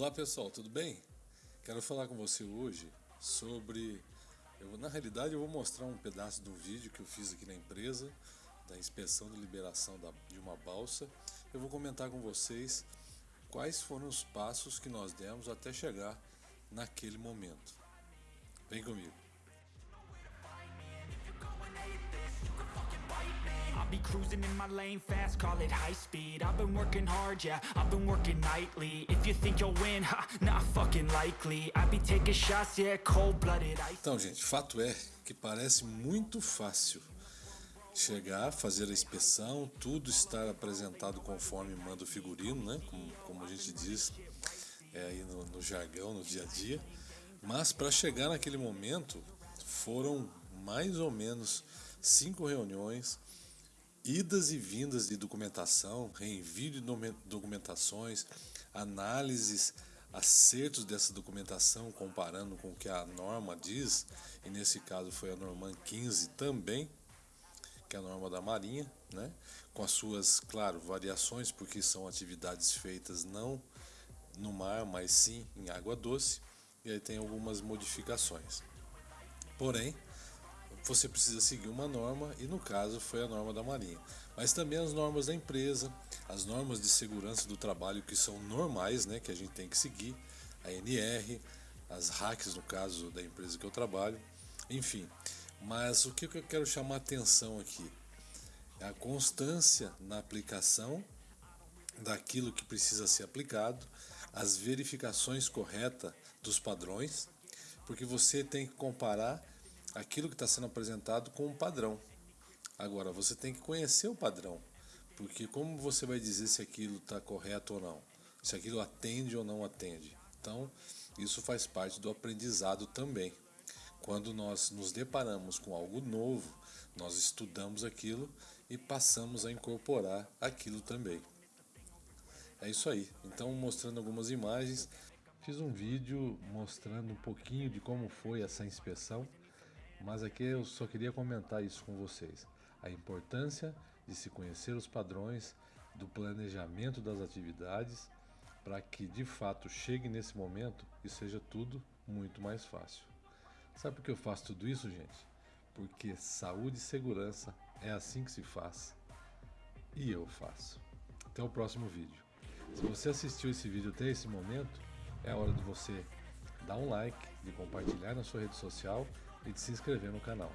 Olá pessoal, tudo bem? Quero falar com você hoje sobre. Eu, na realidade, eu vou mostrar um pedaço do vídeo que eu fiz aqui na empresa, da inspeção de liberação da, de uma balsa. Eu vou comentar com vocês quais foram os passos que nós demos até chegar naquele momento. Vem comigo. Cruising in my lane fast, call it high speed I've been working hard, yeah, I've been working nightly If you think you'll win, ha, not fucking likely I be taking shots, yeah, cold-blooded Então, gente, fato é que parece muito fácil chegar, fazer a inspeção, tudo estar apresentado conforme manda o figurino, né? Como, como a gente diz é, aí no, no jargão, no dia a dia. Mas para chegar naquele momento foram mais ou menos cinco reuniões, idas e vindas de documentação, reenvio de documentações, análises, acertos dessa documentação comparando com o que a norma diz, e nesse caso foi a norma 15 também, que é a norma da Marinha, né? com as suas, claro, variações, porque são atividades feitas não no mar, mas sim em água doce, e aí tem algumas modificações. Porém, você precisa seguir uma norma e no caso foi a norma da Marinha. Mas também as normas da empresa, as normas de segurança do trabalho que são normais, né, que a gente tem que seguir, a NR, as hacks no caso da empresa que eu trabalho, enfim. Mas o que eu quero chamar atenção aqui é a constância na aplicação daquilo que precisa ser aplicado, as verificações corretas dos padrões, porque você tem que comparar aquilo que está sendo apresentado com um padrão. Agora, você tem que conhecer o padrão, porque como você vai dizer se aquilo está correto ou não? Se aquilo atende ou não atende? Então, isso faz parte do aprendizado também. Quando nós nos deparamos com algo novo, nós estudamos aquilo e passamos a incorporar aquilo também. É isso aí. Então, mostrando algumas imagens, fiz um vídeo mostrando um pouquinho de como foi essa inspeção mas aqui eu só queria comentar isso com vocês. A importância de se conhecer os padrões do planejamento das atividades para que de fato chegue nesse momento e seja tudo muito mais fácil. Sabe por que eu faço tudo isso, gente? Porque saúde e segurança é assim que se faz e eu faço. Até o próximo vídeo. Se você assistiu esse vídeo até esse momento, é hora de você dar um like, de compartilhar na sua rede social e de se inscrever no canal.